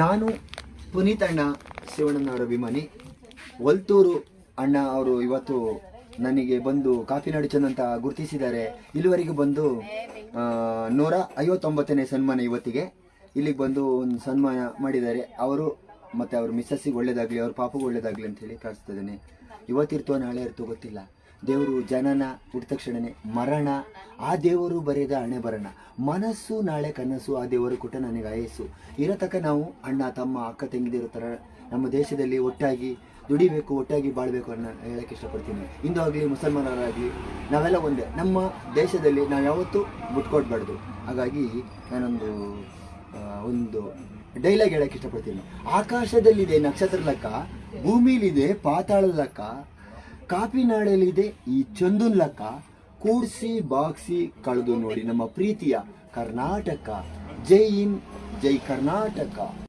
ನಾನು ಪುನೀತ್ ಅಣ್ಣ ಶಿವಣ್ಣನವರ ಅಭಿಮಾನಿ. ಒಲ್ತೂರು ಅಣ್ಣ ಅವರು ಇವತ್ತು ನನಗೆ ಬಂದು ಕಾಫಿ ನಡಿಚನ್ ಅಂತ ಗುರುತಿಸಿದ್ದಾರೆ. ಇಲ್ಲಿವರೆಗೂ ಬಂದು ನೂರ ಐವತ್ತೊಂಬತ್ತನೇ ಸನ್ಮಾನ ಇವತ್ತಿಗೆ. ಇಲ್ಲಿಗೆ ಬಂದು ಒಂದು ಸನ್ಮಾನ ಮಾಡಿದ್ದಾರೆ. ಅವರು ಮತ್ತು ಅವ್ರ ಮಿಸ್ಸಸ್ಸಿಗೆ ಒಳ್ಳೇದಾಗಲಿ, ಅವ್ರ ಪಾಪಗೂ ಒಳ್ಳೇದಾಗಲಿ ಅಂತ ಹೇಳಿ ಪ್ರಾರ್ಥಿಸ್ತಿದ್ದೇನೆ ಇವತ್ತಿರ್ತೋ ನಾಳೆ ಇರ್ತೋ ಗೊತ್ತಿಲ್ಲ. ದೇವರು ಜನನ, ಹುಟ್ಟಿದ ತಕ್ಷಣನೇ ಮರಣ ಆ ದೇವರು ಬರೆದ ಹಣೆ ಬರಣ ಮನಸ್ಸು, ನಾಳೆ ಕನಸು, ಆ ದೇವರು ಕೊಟ್ಟ ನನಗೆ ಆಯಸ್ಸು. ಇರತಕ್ಕ ನಾವು, ಅಣ್ಣ, ತಮ್ಮ, ಅಕ್ಕ, ತಂಗಿದಿರೋ ಥರ ನಮ್ಮ ದೇಶದಲ್ಲಿ ಒಟ್ಟಾಗಿ ದುಡಿಬೇಕು, ಒಟ್ಟಾಗಿ ಬಾಳಬೇಕು ಅನ್ನೋ ಹೇಳಕ್ಕೆ ಇಷ್ಟಪಡ್ತೀನಿ. ಹಿಂದೂ ಆಗಲಿ ಮುಸಲ್ಮಾನರಾಗಲಿ, ನಾವೆಲ್ಲ ಒಂದೇ. ನಮ್ಮ ದೇಶದಲ್ಲಿ ನಾವು ಯಾವತ್ತೂ ಮುಟ್ಕೊಡ್ಬಾರ್ದು. ಹಾಗಾಗಿ ನಾನೊಂದು ಒಂದು ಡೈಲಾಗ್ ಹೇಳಕ್ಕೆ ಇಷ್ಟಪಡ್ತೀನಿ. ಆಕಾಶದಲ್ಲಿದೆ ನಕ್ಷತ್ರ ಲೆಕ್ಕ, ಭೂಮಿಲಿದೆ ಪಾತಾಳ ಲೆಕ್ಕ ಕಾಪಿನಾಳಲ್ಲಿದೆ ಈ ಚಂದುನ್ ಲೆಕ್ಕ ಕೂಡ್ಸಿ ಬಾಕ್ಸಿ ಕಳೆದು ನೋಡಿ ನಮ್ಮ ಪ್ರೀತಿಯ ಕರ್ನಾಟಕ. ಜೈ ಇನ್ ಜೈ ಕರ್ನಾಟಕ.